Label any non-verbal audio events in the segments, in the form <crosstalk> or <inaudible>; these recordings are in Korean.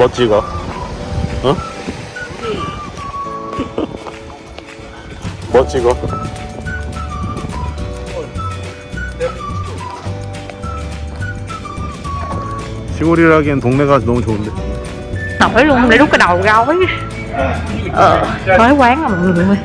뭐 찍어? 어? 뭐 찍어? 시골이라기엔 동네가 너무 좋은데 nổi luôn để rút cái đầu gói ờ mới quán à mọi người ơi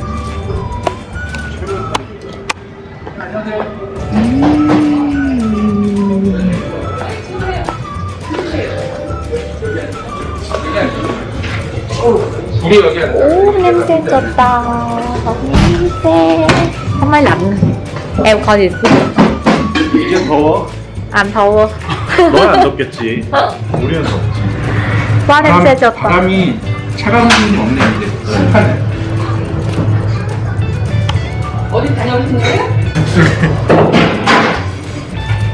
우리 여기 ú 냄새 좋다. 냄새. máy lạnh em coi thì 이게 더워? anh thâu 너는 안 <laughs> 덥겠지? 우리는 덥지. quá 냄새 좋다. 바람이 차가운 기운이 없네 이제. 습하네. 어디 다녀오신 거예요?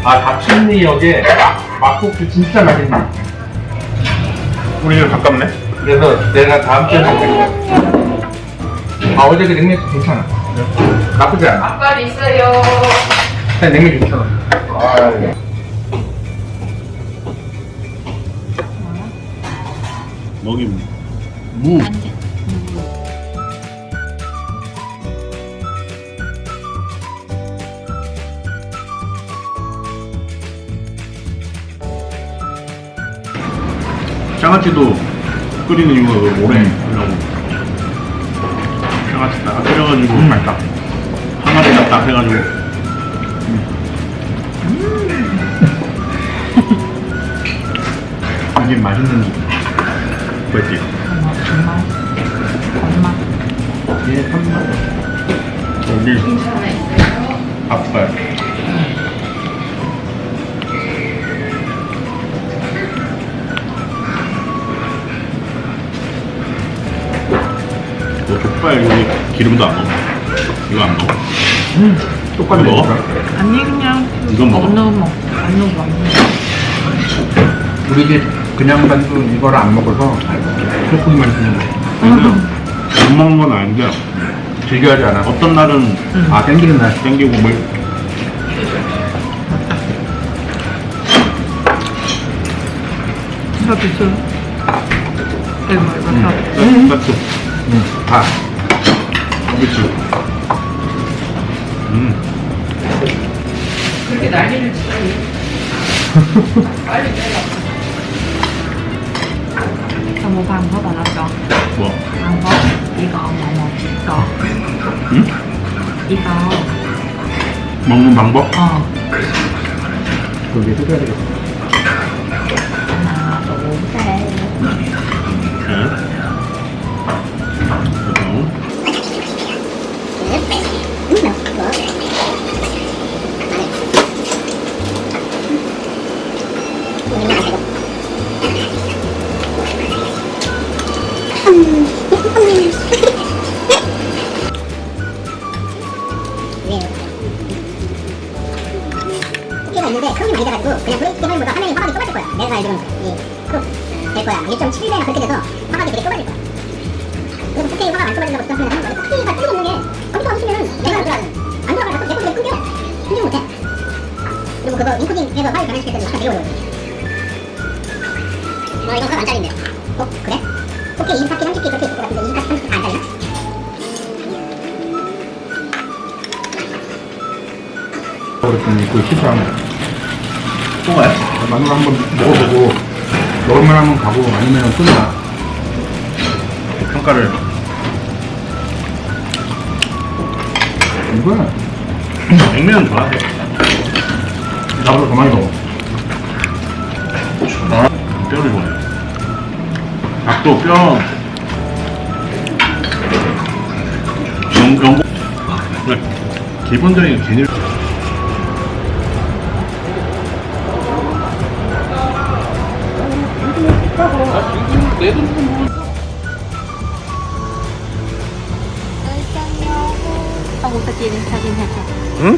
아 답심리역에 막국수 진짜 맛있네. 우리 집 가깝네 그래서 내가 다음 주에 먹을게. 아 어제 그 냉면도 괜찮아. 나쁘지 않아. 앞발 있어요. 그냥 냉면 괜찮아. 아, 먹이 무. 장아찌도 끓이는 이유가 그 오래? 하려고. 장아찌 딱 끓여가지고 음, 맛있다 항아리 딱 해가지고. <laughs> 이게 맛있는 그랬지? 게 한맛 여기 앞발 족발 여기 기름도 안 넣어. 이거 안 넣어. 똑같이 먹어? 아니 그냥 이건 먹어? 안 넣어 먹, 안 넣어 먹. 우리 집 그냥 반도 이거를 안 먹어서 소고기만 주는 거 근데 못 먹는 건 아닌데 즐겨하지 않아? 어떤 날은 아 땡기는 날? 땡기고 뭐 이거 비싸. 이거 이거 음. 딱 응. 다 그렇지 음 그렇게 난리를 치다니. 빨리 có bà lo cho 뭐? Có một một Có 응? Có 먹는 방법? Ờ 그게 뜯어야 되겠어 돼가지고 그냥 브레이크 화면보다 화면이 화각이 좁아질 거야. 내가 알기로는. 이 crop 될 거야. 1.7배나 그렇게 돼서 화각이 되게 좁아질 거야. 그래서 4K 화각 안 좁아진다고 생각하면 하는 거야. 4K가 뚫어놓는 게 컴퓨터 없으면은 내가 알기로는 안 돌아가서 내 컴퓨터 끊겨. 끊지 못해. 그리고 그거 인코딩해서 파일 변환시킬 때도 약간 되게 어려워 어 이건 화각 안 잘린대. 어 그래? 4K 24K 30K 그렇게 있을 것 같은데 24K 30K 다 안 잘리나? 그랬더니 그 실수하네 또 가요? 마늘 한번 먹어보고 먹을만 하면 가고 아니면 끊나 평가를. 이거는 냉면은 좋아하세요? 나보다 더 많이 먹어. 아, 뼈를 좋아해요 닭도 뼈. 영, 영, 그냥 기본적인 개념 사진 사진 살짝 응?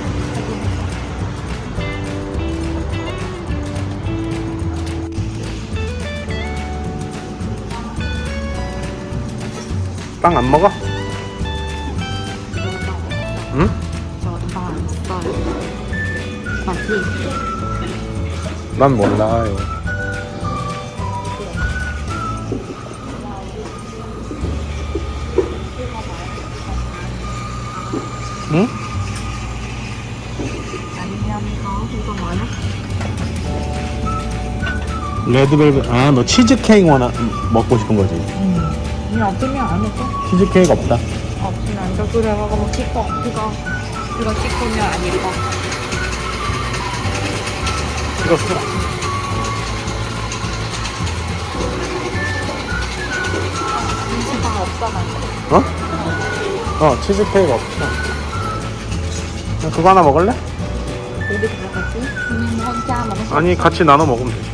빵 안 먹어? 응? 저빵안 써요 맞지? 난 몰라요. 응? 이거? 레드벨벳 아너 치즈케이크 원하 먹고 싶은 거지 응. 이 없으면 안 먹어. 치즈케이크 없다 없으면 안 돼. 그래, 먹어. 뭐 찍고. 이거. 이거 찍으면 안 예뻐. 찍었어 김치방 없어, 나. 어? 어 치즈케이크 없어 그거 하나 먹을래? 우리 다 같이? 음, 혼자 먹을 수 아니 같이 나눠 먹으면 되지 어,